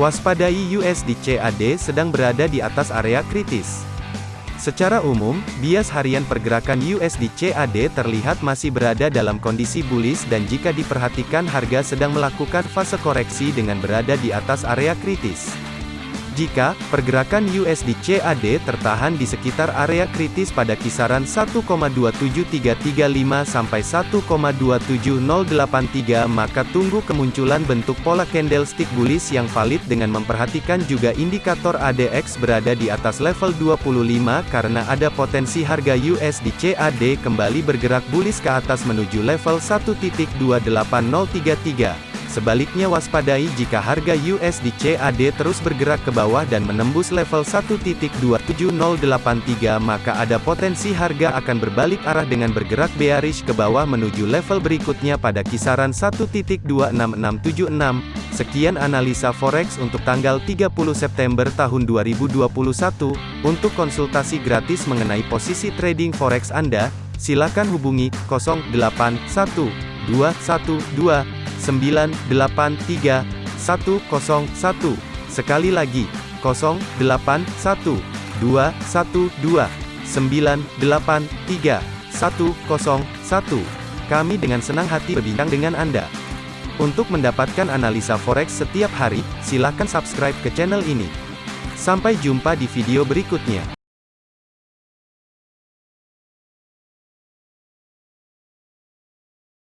Waspadai USD CAD sedang berada di atas area kritis. Secara umum, bias harian pergerakan USD CAD terlihat masih berada dalam kondisi bullish dan jika diperhatikan harga sedang melakukan fase koreksi dengan berada di atas area kritis. Jika pergerakan USD CAD tertahan di sekitar area kritis pada kisaran 1,27335 sampai 1,27083 maka tunggu kemunculan bentuk pola candlestick bullish yang valid dengan memperhatikan juga indikator ADX berada di atas level 25 karena ada potensi harga USD CAD kembali bergerak bullish ke atas menuju level 1.28033. Sebaliknya waspadai jika harga USD CAD terus bergerak ke bawah dan menembus level 1.27083 maka ada potensi harga akan berbalik arah dengan bergerak bearish ke bawah menuju level berikutnya pada kisaran 1.26676. Sekian analisa forex untuk tanggal 30 September tahun 2021. Untuk konsultasi gratis mengenai posisi trading forex Anda, silakan hubungi 081212 983 101. Sekali lagi, 0812 212 983 101. Kami dengan senang hati berbincang dengan Anda. Untuk mendapatkan analisa forex setiap hari, silakan subscribe ke channel ini. Sampai jumpa di video berikutnya.